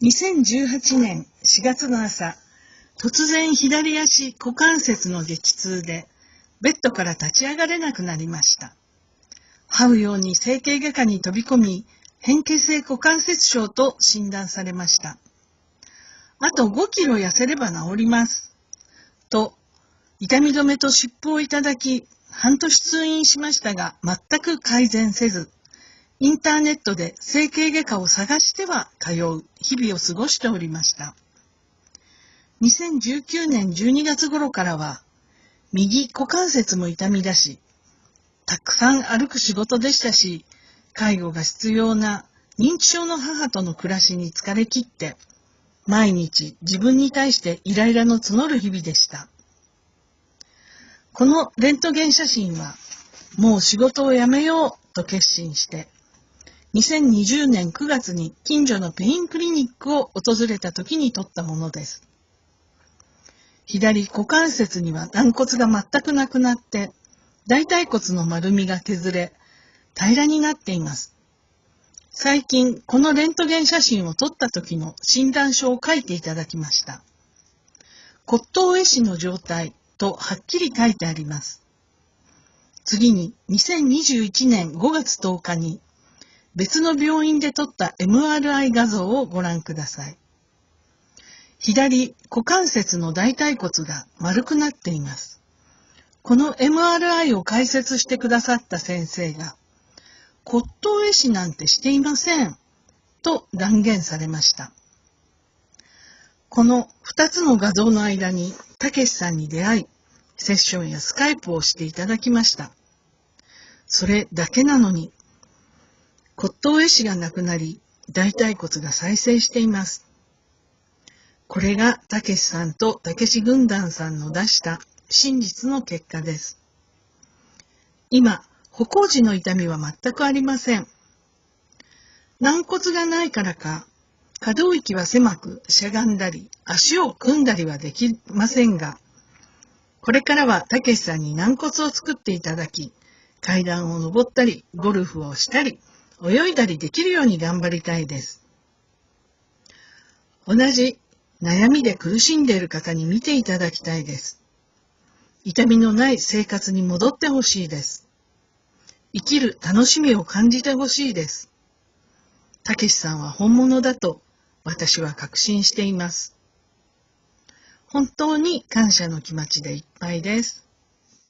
2018年4月の朝、突然左足股関節の激痛で、ベッドから立ち上がれなくなりました。這うように整形外科に飛び込み、変形性股関節症と診断されました。あと5キロ痩せれば治ります。と、痛み止めと湿布をいただき、半年通院しましたが、全く改善せず、インターネットで整形外科を探しては通う日々を過ごしておりました。2019年12月頃からは、右股関節も痛み出し、たくさん歩く仕事でしたし、介護が必要な認知症の母との暮らしに疲れ切って、毎日自分に対してイライラの募る日々でした。このレントゲン写真は、もう仕事を辞めようと決心して、2020年9月に近所のペインクリニックを訪れた時に撮ったものです。左股関節には軟骨が全くなくなって、大腿骨の丸みが削れ、平らになっています。最近、このレントゲン写真を撮った時の診断書を書いていただきました。骨頭壊死の状態とはっきり書いてあります。次に、2021年5月10日に別の病院で撮った MRI 画像をご覧ください。左股関節の大腿骨が丸くなっています。この MRI を解説してくださった先生が、骨頭壊死なんてしていません、と断言されました。この2つの画像の間に、たけしさんに出会い、セッションやスカイプをしていただきました。それだけなのに、骨頭壊死がなくなり、大腿骨が再生しています。これがたけしさんとたけし軍団さんの出した真実の結果です。今、歩行時の痛みは全くありません。軟骨がないからか、可動域は狭くしゃがんだり、足を組んだりはできませんが、これからはたけしさんに軟骨を作っていただき、階段を登ったり、ゴルフをしたり、泳いだりできるように頑張りたいです。同じ悩みで苦しんでいる方に見ていただきたいです。痛みのない生活に戻ってほしいです。生きる楽しみを感じてほしいです。たけしさんは本物だと私は確信しています。本当に感謝の気持ちでいっぱいです。